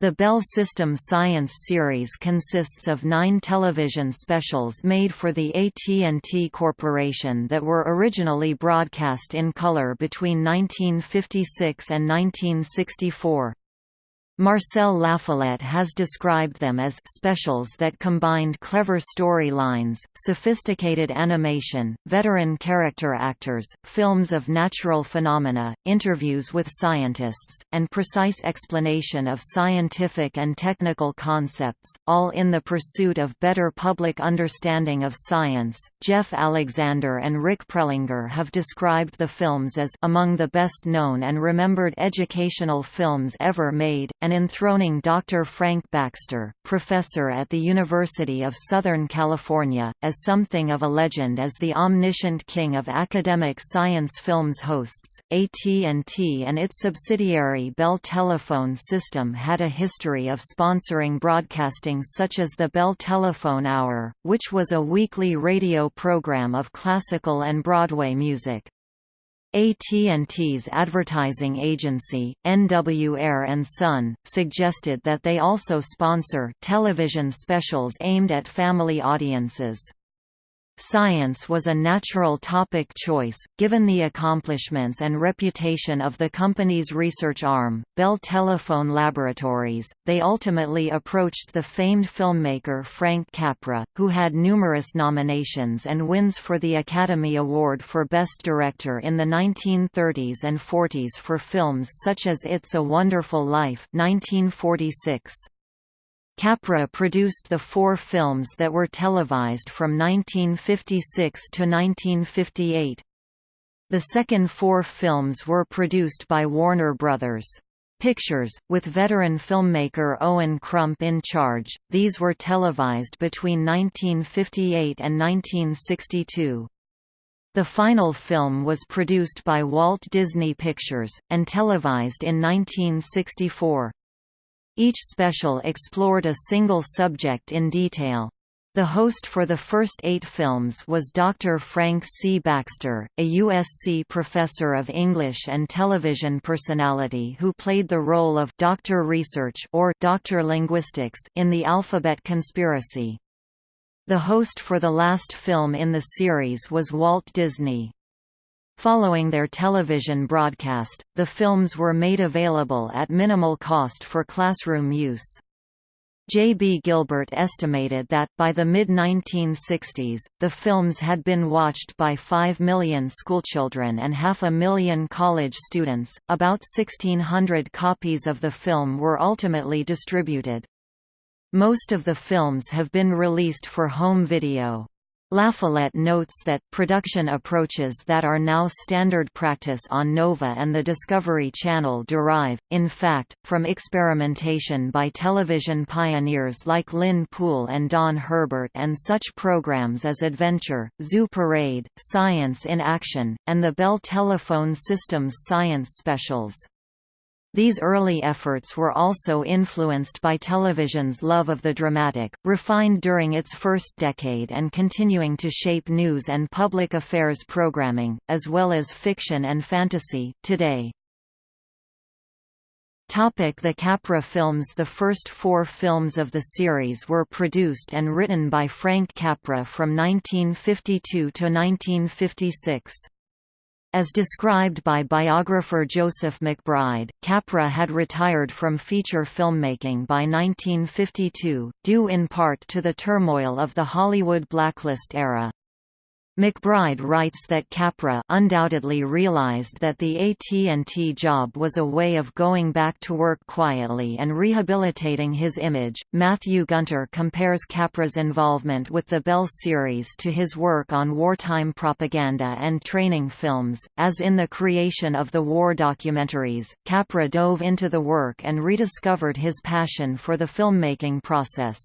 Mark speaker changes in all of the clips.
Speaker 1: The Bell System Science series consists of nine television specials made for the AT&T Corporation that were originally broadcast in color between 1956 and 1964. Marcel Lafollette has described them as specials that combined clever storylines, sophisticated animation, veteran character actors, films of natural phenomena, interviews with scientists, and precise explanation of scientific and technical concepts, all in the pursuit of better public understanding of science. Jeff Alexander and Rick Prelinger have described the films as among the best known and remembered educational films ever made, and and enthroning Dr. Frank Baxter, professor at the University of Southern California, as something of a legend as the omniscient king of academic science films hosts. AT&T and its subsidiary Bell Telephone System had a history of sponsoring broadcasting such as the Bell Telephone Hour, which was a weekly radio program of classical and Broadway music. AT&T's advertising agency, NW Ayer and Son, suggested that they also sponsor television specials aimed at family audiences. Science was a natural topic choice, given the accomplishments and reputation of the company's research arm, Bell Telephone Laboratories. They ultimately approached the famed filmmaker Frank Capra, who had numerous nominations and wins for the Academy Award for Best Director in the 1930s and 40s for films such as It's a Wonderful Life 1946. Capra produced the four films that were televised from 1956 to 1958. The second four films were produced by Warner Brothers. Pictures, with veteran filmmaker Owen Crump in charge, these were televised between 1958 and 1962. The final film was produced by Walt Disney Pictures, and televised in 1964. Each special explored a single subject in detail. The host for the first eight films was Dr. Frank C. Baxter, a USC professor of English and television personality who played the role of Dr. Research or Dr. Linguistics in The Alphabet Conspiracy. The host for the last film in the series was Walt Disney. Following their television broadcast, the films were made available at minimal cost for classroom use. J. B. Gilbert estimated that, by the mid-1960s, the films had been watched by 5 million schoolchildren and half a million college students. About 1,600 copies of the film were ultimately distributed. Most of the films have been released for home video. Lafollette notes that, production approaches that are now standard practice on Nova and the Discovery Channel derive, in fact, from experimentation by television pioneers like Lynn Poole and Don Herbert and such programs as Adventure, Zoo Parade, Science in Action, and the Bell Telephone Systems Science Specials. These early efforts were also influenced by television's love of the dramatic, refined during its first decade and continuing to shape news and public affairs programming, as well as fiction and fantasy, today. The Capra films The first four films of the series were produced and written by Frank Capra from 1952 to 1956. As described by biographer Joseph McBride, Capra had retired from feature filmmaking by 1952, due in part to the turmoil of the Hollywood blacklist era. McBride writes that Capra undoubtedly realized that the AT&T job was a way of going back to work quietly and rehabilitating his image. Matthew Gunter compares Capra's involvement with the Bell series to his work on wartime propaganda and training films. As in the creation of the war documentaries, Capra dove into the work and rediscovered his passion for the filmmaking process.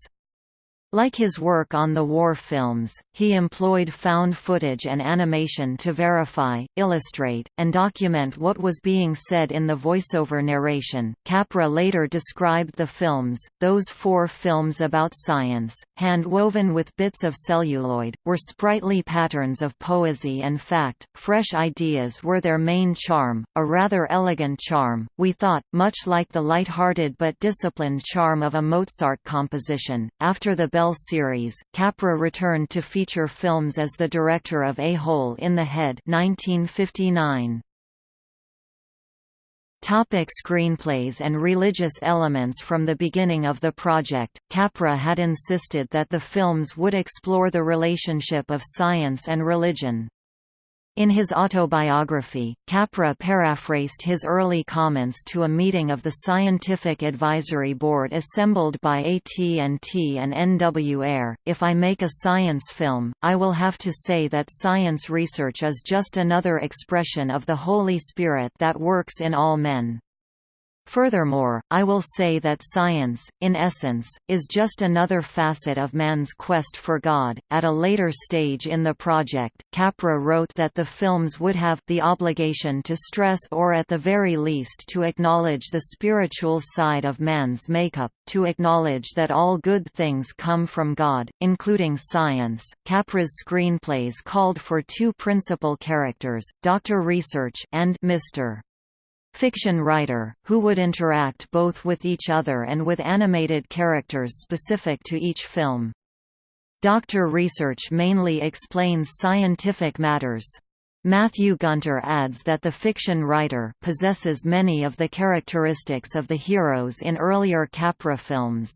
Speaker 1: Like his work on the war films, he employed found footage and animation to verify, illustrate, and document what was being said in the voiceover narration. Capra later described the films, those four films about science, hand-woven with bits of celluloid, were sprightly patterns of poesy and fact, fresh ideas were their main charm, a rather elegant charm, we thought, much like the light-hearted but disciplined charm of a Mozart composition. After the Bell Bell series, Capra returned to feature films as the director of A Hole in the Head 1959. Topic screenplays and religious elements From the beginning of the project, Capra had insisted that the films would explore the relationship of science and religion. In his autobiography, Capra paraphrased his early comments to a meeting of the Scientific Advisory Board assembled by AT&T and NW If I make a science film, I will have to say that science research is just another expression of the Holy Spirit that works in all men. Furthermore, I will say that science, in essence, is just another facet of man's quest for God. At a later stage in the project, Capra wrote that the films would have the obligation to stress or at the very least to acknowledge the spiritual side of man's makeup, to acknowledge that all good things come from God, including science. Capra's screenplays called for two principal characters, Dr. Research and Mr fiction writer, who would interact both with each other and with animated characters specific to each film. Doctor Research mainly explains scientific matters. Matthew Gunter adds that the fiction writer possesses many of the characteristics of the heroes in earlier Capra films.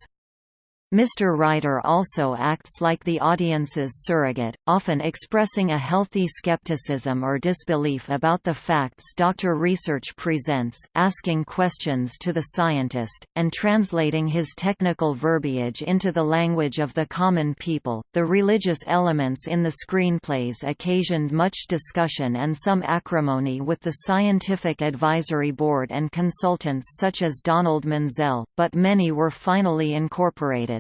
Speaker 1: Mr. Writer also acts like the audience's surrogate, often expressing a healthy skepticism or disbelief about the facts Dr. Research presents, asking questions to the scientist, and translating his technical verbiage into the language of the common people. The religious elements in the screenplays occasioned much discussion and some acrimony with the Scientific Advisory Board and consultants such as Donald Menzel, but many were finally incorporated.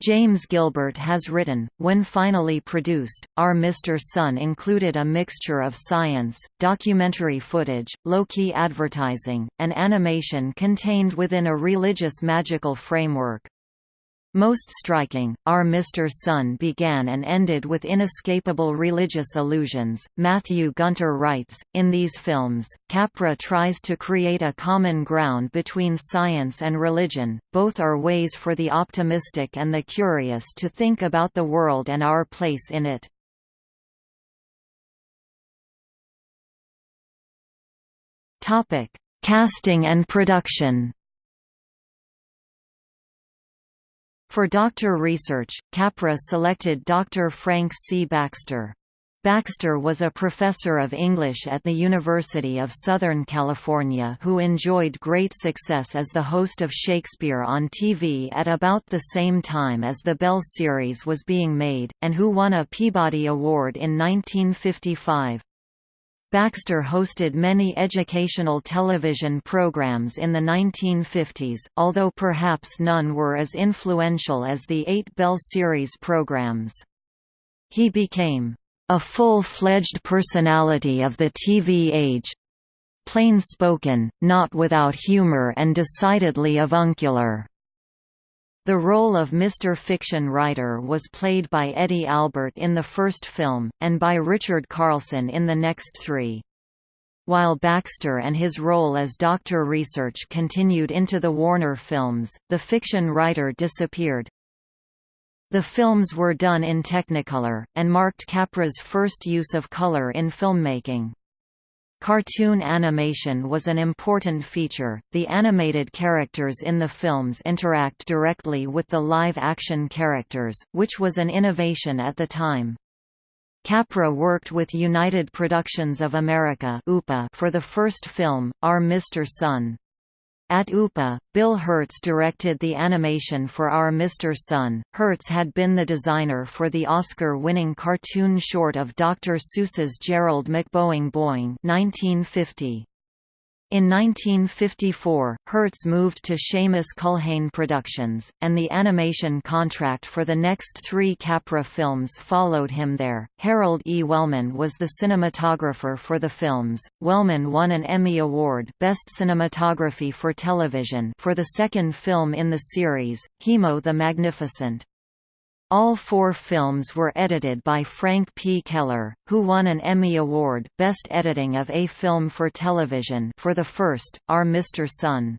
Speaker 1: James Gilbert has written, when finally produced, Our Mr. Sun included a mixture of science, documentary footage, low-key advertising, and animation contained within a religious magical framework. Most striking, Our Mr. Sun began and ended with inescapable religious allusions. Matthew Gunter writes, In these films, Capra tries to create a common ground between science and religion, both are ways for the optimistic and the curious to think about the world and our place in it. Casting and production For doctor research, Capra selected Dr. Frank C. Baxter. Baxter was a professor of English at the University of Southern California who enjoyed great success as the host of Shakespeare on TV at about the same time as the Bell series was being made, and who won a Peabody Award in 1955. Baxter hosted many educational television programs in the 1950s, although perhaps none were as influential as the eight Bell series programs. He became a full-fledged personality of the TV age plain-spoken, not without humor and decidedly avuncular. The role of Mr. Fiction Writer was played by Eddie Albert in the first film, and by Richard Carlson in the next three. While Baxter and his role as Dr. Research continued into the Warner films, the fiction writer disappeared. The films were done in Technicolor, and marked Capra's first use of color in filmmaking. Cartoon animation was an important feature. The animated characters in the films interact directly with the live-action characters, which was an innovation at the time. Capra worked with United Productions of America for the first film, Our Mr. Sun. At UPA, Bill Hurtz directed the animation for Our Mr. Sun. Hurtz had been the designer for the Oscar-winning cartoon short of Dr. Seuss's Gerald McBoing Boing 1950. In 1954, Hurtz moved to Shamus Culhane Productions, and the animation contract for the next three Capra films followed him there. Harold E. Wellman was the cinematographer for the films. Wellman won an Emmy Award Best Cinematography for Television for the second film in the series, Hemo the Magnificent. All four films were edited by Frank P. Keller, who won an Emmy Award Best Editing of a Film for Television for the first, Our Mr. Sun.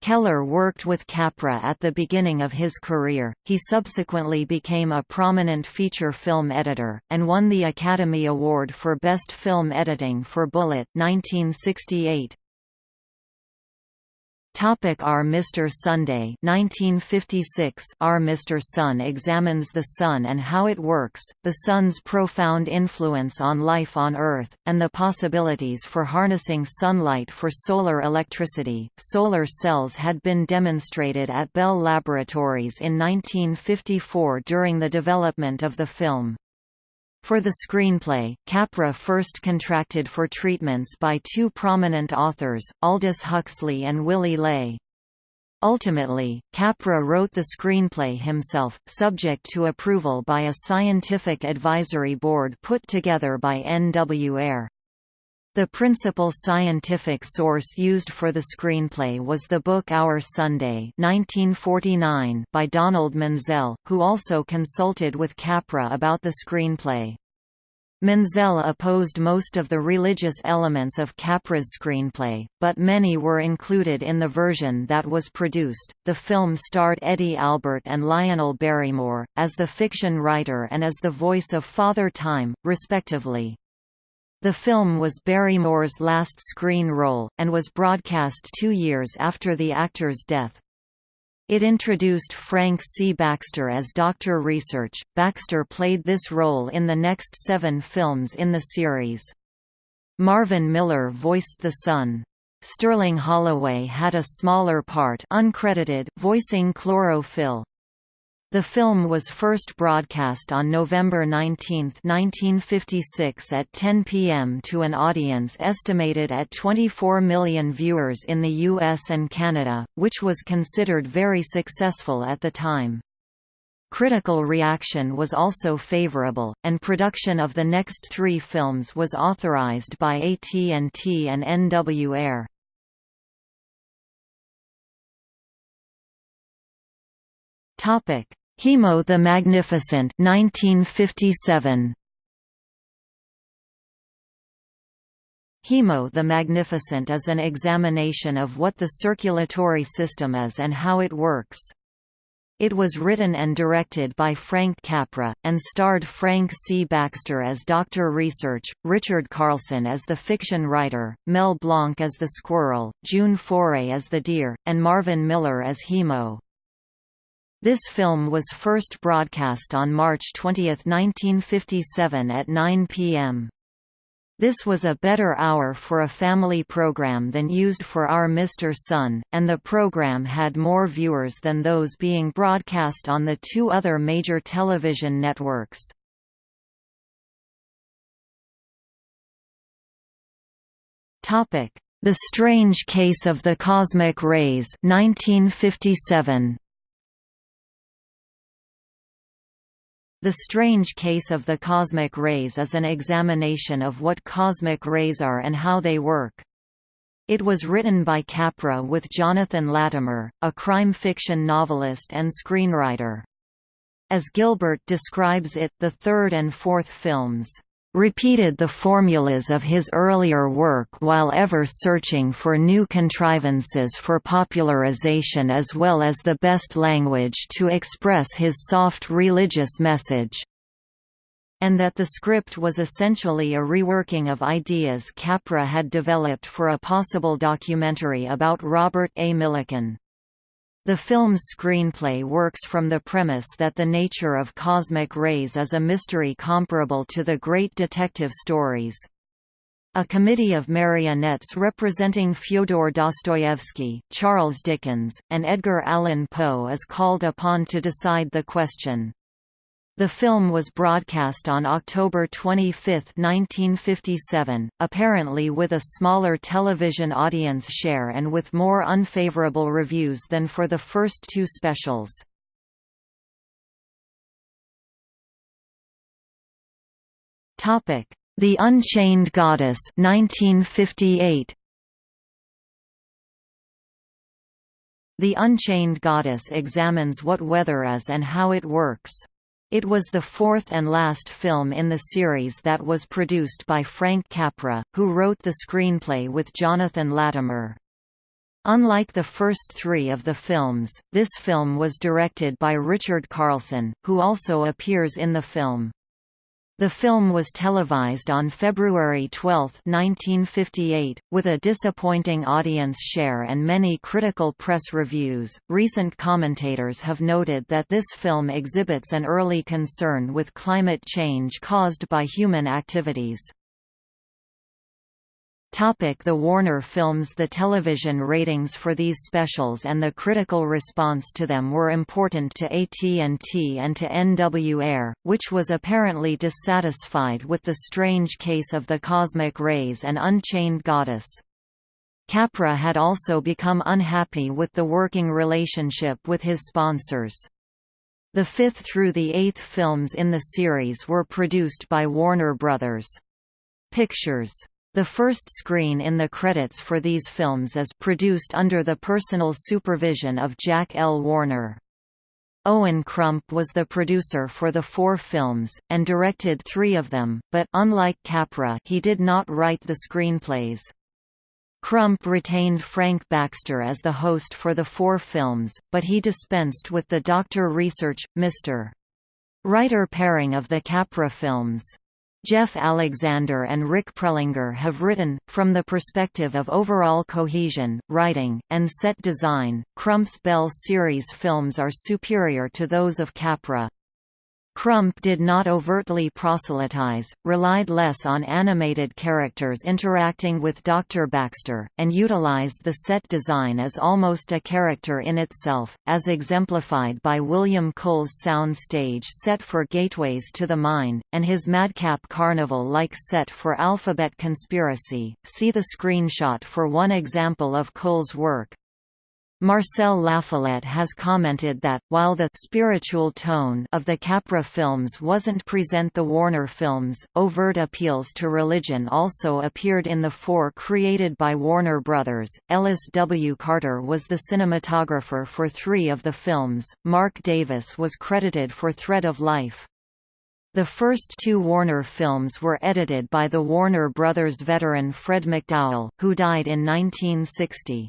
Speaker 1: Keller worked with Capra at the beginning of his career, he subsequently became a prominent feature film editor, and won the Academy Award for Best Film Editing for Bullitt 1968.
Speaker 2: Topic Our Mr. Sunday 1956 Our Mr. Sun examines the Sun and how it works, the Sun's profound influence on life on Earth, and the possibilities for harnessing sunlight for solar electricity. Solar cells had been demonstrated at Bell Laboratories in 1954 during the development of the film. For the screenplay, Capra first contracted for treatments by two prominent authors, Aldous Huxley and Willy Ley. Ultimately, Capra wrote the screenplay himself, subject to approval by a scientific advisory board put together by N.W. Ayer. The principal scientific source used for the screenplay was the book Our Sunday 1949 by Donald Menzel, who also consulted with Capra about the screenplay. Menzel opposed most of the religious elements of Capra's screenplay, but many were included in the version that was produced. The film starred Eddie Albert and Lionel Barrymore, as the fiction writer and as the voice of Father Time, respectively. The film was Barrymore's last screen role, and was broadcast two years after the actor's death. It introduced Frank C. Baxter as Dr. Research. Baxter played this role in the next seven films in the series. Marvin Miller voiced the Sun. Sterling Holloway had a smaller part uncredited voicing chlorophyll. The film was first broadcast on November 19, 1956 at 10 p.m. to an audience estimated at 24 million viewers in the US and Canada, which was considered very successful at the time. Critical reaction was also favorable, and production of the next three films was authorized by AT&T and NW Ayer.
Speaker 1: Topic Hemo the Magnificent 1957 Hemo the Magnificent is an examination of what the circulatory system is and how it works. It was written and directed by Frank Capra, and starred Frank C. Baxter as Dr. Research, Richard Carlson as the fiction writer, Mel Blanc as the squirrel, June Foray as the deer, and Marvin Miller as Hemo. This film was first broadcast on March 20, 1957 at 9 p.m. This was a better hour for a family program than used for Our Mr. Sun, and the program had more viewers than those being broadcast on the two other major television networks. The Strange Case of the Cosmic Rays 1957. The Strange Case of the Cosmic Rays is an examination of what cosmic rays are and how they work. It was written by Capra with Jonathan Latimer, a crime fiction novelist and screenwriter. As Gilbert describes it, the third and fourth films repeated the formulas of his earlier work while ever searching for new contrivances for popularization as well as the best language to express his soft religious message and that the script was essentially a reworking of ideas Capra had developed for a possible documentary about Robert A. Millikan. The film's screenplay works from the premise that the nature of cosmic rays is a mystery comparable to the great detective stories. A committee of marionettes representing Fyodor Dostoevsky, Charles Dickens, and Edgar Allan Poe is called upon to decide the question. The film was broadcast on October 25, 1957, apparently with a smaller television audience share and with more unfavorable reviews than for the first two specials. The Unchained Goddess 1958. The Unchained Goddess examines what weather is and how it works. It was the fourth and last film in the series that was produced by Frank Capra, who wrote the screenplay with Jonathan Latimer. Unlike the first three of the films, this film was directed by Richard Carlson, who also appears in the film. The film was televised on February 12, 1958, with a disappointing audience share and many critical press reviews. Recent commentators have noted that this film exhibits an early concern with climate change caused by human activities. The Warner Films The television ratings for these specials and the critical response to them were important to AT&T and to NW Ayer, which was apparently dissatisfied with the strange case of the cosmic rays and Unchained Goddess. Capra had also become unhappy with the working relationship with his sponsors. The fifth through the eighth films in the series were produced by Warner Brothers. Pictures the first screen in the credits for these films is produced under the personal supervision of Jack L. Warner. Owen Crump was the producer for the four films, and directed three of them, but unlike Capra he did not write the screenplays. Crump retained Frank Baxter as the host for the four films, but he dispensed with the Doctor Research, Mr. Writer pairing of the Capra films. Jeff Alexander and Rick Prelinger have written, from the perspective of overall cohesion, writing, and set design, Crump's Bell series films are superior to those of Capra. Crump did not overtly proselytize, relied less on animated characters interacting with Dr. Baxter, and utilized the set design as almost a character in itself, as exemplified by William Cole's sound stage set for Gateways to the Mind, and his Madcap Carnival-like set for Alphabet Conspiracy. See the screenshot for one example of Cole's work. Marcel Lafollette has commented that, while the spiritual tone of the Capra films wasn't present the Warner films, overt appeals to religion also appeared in the four created by Warner Brothers. Ellis W. Carter was the cinematographer for three of the films, Mark Davis was credited for Thread of Life. The first two Warner films were edited by the Warner Brothers veteran Fred McDowell, who died in 1960.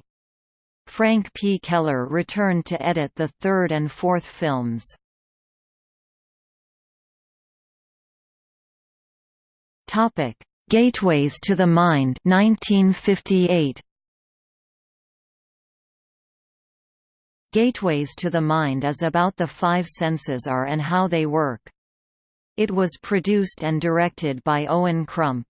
Speaker 1: Frank P. Keller returned to edit the third and fourth films. Topic: Gateways to the Mind 1958. Gateways to the Mind is about the five senses are and how they work. It was produced and directed by Owen Crump.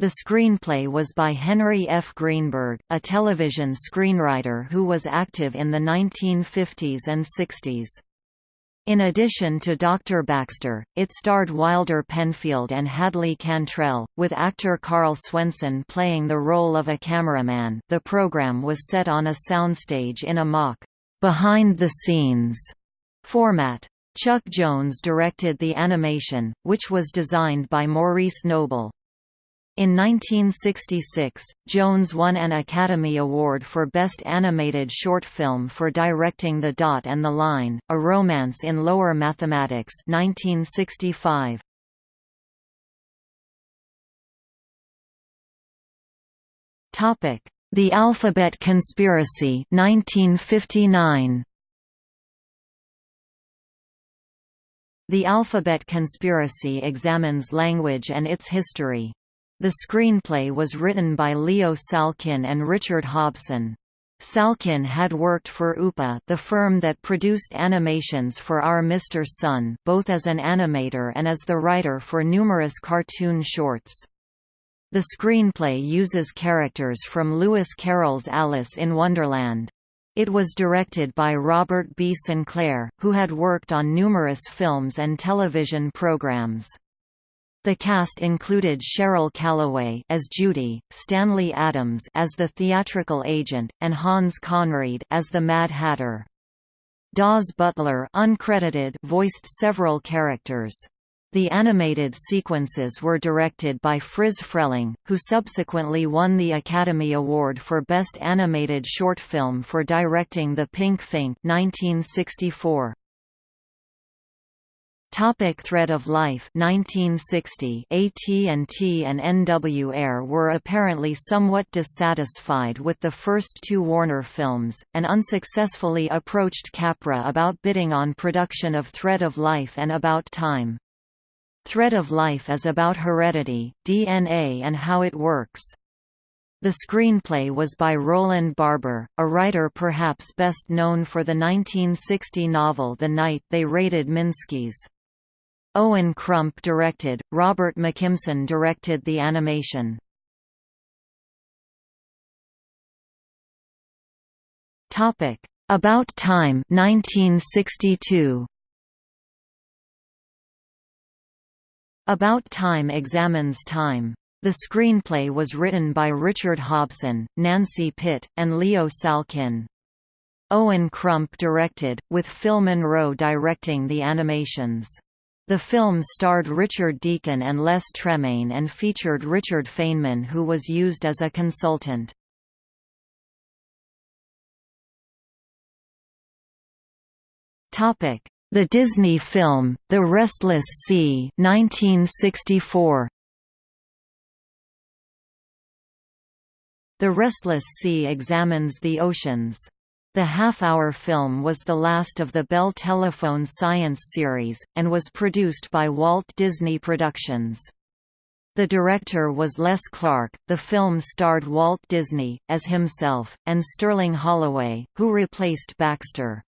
Speaker 1: The screenplay was by Henry F. Greenberg, a television screenwriter who was active in the 1950s and 60s. In addition to Dr. Baxter, it starred Wilder Penfield and Hadley Cantril, with actor Karl Swenson playing the role of a cameraman. The program was set on a soundstage in a mock, behind the scenes format. Chuck Jones directed the animation, which was designed by Maurice Noble. In 1966, Jones won an Academy Award for Best Animated Short Film for directing The Dot and the Line, A Romance in Lower Mathematics 1965. The Alphabet Conspiracy 1959. The Alphabet Conspiracy examines language and its history. The screenplay was written by Leo Salkin and Richard Hobson. Salkin had worked for UPA the firm that produced animations for Our Mr. Sun both as an animator and as the writer for numerous cartoon shorts. The screenplay uses characters from Lewis Carroll's Alice in Wonderland. It was directed by Robert B. Sinclair, who had worked on numerous films and television programs. The cast included Cheryl Callaway as Judy, Stanley Adams as the theatrical agent, and Hans Conried as the Mad Hatter. Daws Butler uncredited voiced several characters. The animated sequences were directed by Friz Freleng, who subsequently won the Academy Award for Best Animated Short Film for directing The Pink Phink 1964. Topic Thread of Life 1960 AT&T and NW Ayer were apparently somewhat dissatisfied with the first two Warner films, and unsuccessfully approached Capra about bidding on production of Thread of Life and About Time. Thread of Life is about heredity, DNA and how it works. The screenplay was by Rowland Barber, a writer perhaps best known for the 1960 novel The Night They Raided Minsky's. Owen Crump directed, Robert McKimson directed the animation. Topic: About Time 1962. About Time examines time. The screenplay was written by Richard Hobson, Nancy Pitt, and Leo Salkin. Owen Crump directed, with Phil Monroe directing the animations. The film starred Richard Deacon and Les Tremayne and featured Richard Feynman who was used as a consultant. The Disney film, The Restless Sea 1964. The Restless Sea examines the oceans. The half-hour film was the last of the Bell Telephone Science series, and was produced by Walt Disney Productions. The director was Les Clark. The film starred Walt Disney, as himself, and Sterling Holloway, who replaced Baxter.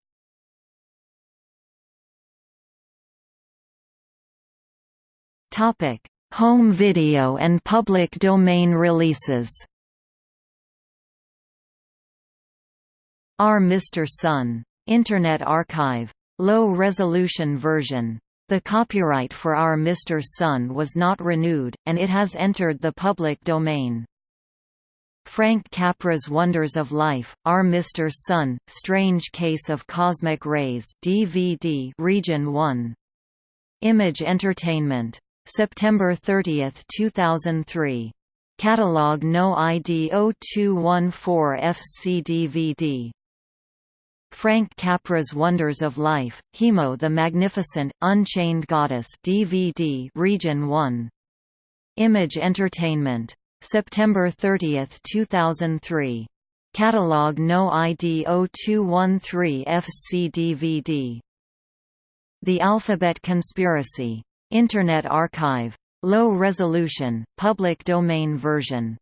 Speaker 1: Home video and public domain releases Our Mr. Sun. Internet Archive. Low-resolution version. The copyright for Our Mr. Sun was not renewed, and it has entered the public domain. Frank Capra's Wonders of Life, Our Mr. Sun, Strange Case of Cosmic Rays DVD Region 1. Image Entertainment. September 30, 2003. Catalog No ID 0214 FC DVD Frank Capra's Wonders of Life, Hemo the Magnificent, Unchained Goddess DVD Region 1. Image Entertainment. September 30, 2003. Catalog No ID 0213 FC DVD. The Alphabet Conspiracy. Internet Archive. Low resolution, public domain version.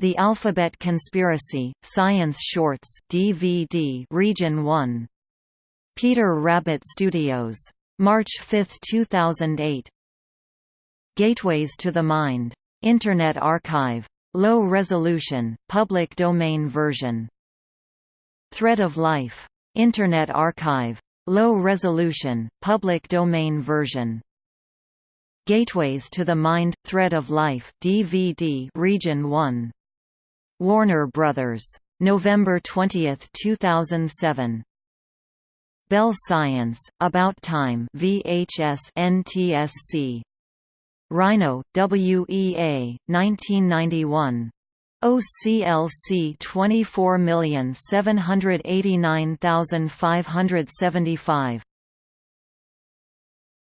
Speaker 1: The Alphabet Conspiracy, Science Shorts DVD Region 1. Peter Rabbit Studios. March 5, 2008. Gateways to the Mind. Internet Archive. Low resolution, public domain version. Thread of Life. Internet Archive. Low resolution, public domain version. Gateways to the Mind – Thread of Life DVD Region 1 Warner Brothers. November 20, 2007. Bell Science, About Time VHS NTSC. Rhino, WEA, 1991. OCLC 24789575